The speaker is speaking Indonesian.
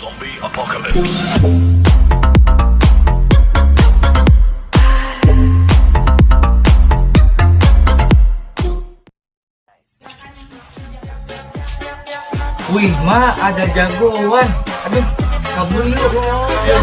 Zombie apocalypse. Wih, ma ada jagoan. Aduh, kabur yuk. Ya,